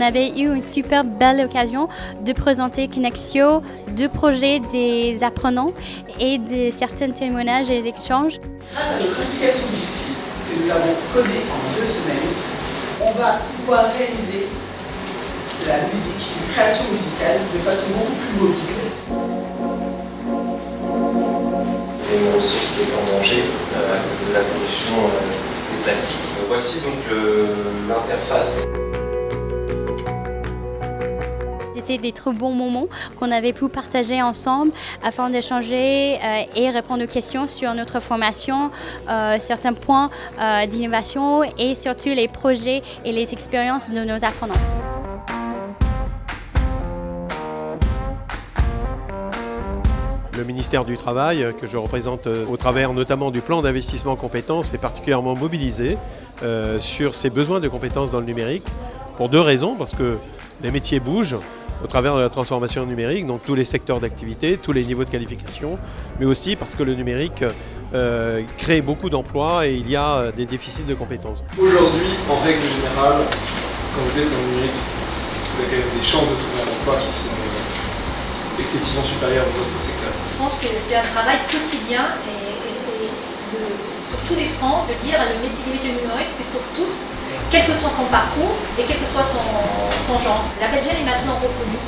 avait eu une super belle occasion de présenter Connexio, de projets des apprenants et de certains témoignages et échanges. Grâce à notre application Jitsi que nous avons codée en deux semaines, on va pouvoir réaliser de la musique, une création musicale de façon beaucoup plus mobile. C'est une ressource qui est en danger euh, à cause de la pollution euh, des plastiques. Voici donc l'interface. C'était des très bons moments qu'on avait pu partager ensemble afin d'échanger euh, et répondre aux questions sur notre formation, euh, certains points euh, d'innovation et surtout les projets et les expériences de nos apprenants. Le ministère du Travail, que je représente au travers notamment du plan d'investissement compétences, est particulièrement mobilisé sur ces besoins de compétences dans le numérique pour deux raisons, parce que les métiers bougent, au travers de la transformation numérique, donc tous les secteurs d'activité, tous les niveaux de qualification, mais aussi parce que le numérique euh, crée beaucoup d'emplois et il y a euh, des déficits de compétences. Aujourd'hui, en règle générale, quand vous êtes dans le numérique, vous avez quand même des chances de trouver un emploi qui sont euh, excessivement supérieures aux autres secteurs. Je pense que c'est un travail quotidien et, sur tous les fronts de dire le métier, le métier numérique c'est pour tous quel que soit son parcours et quel que soit son, genre. La Belgique est maintenant reconnue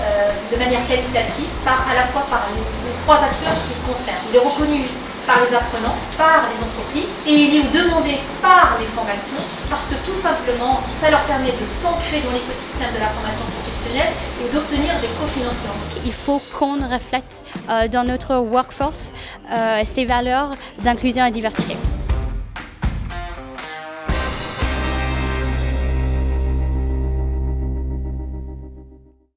euh, de manière qualitative à la fois par les, trois acteurs qui le concernent. Il est reconnu par les apprenants, par les entreprises et il est demandé par les formations parce que tout simplement ça leur permet de s'ancrer dans l'écosystème de la formation professionnelle et d'obtenir des cofinancements. Il faut qu'on reflète euh, dans notre workforce euh, ces valeurs d'inclusion et diversité.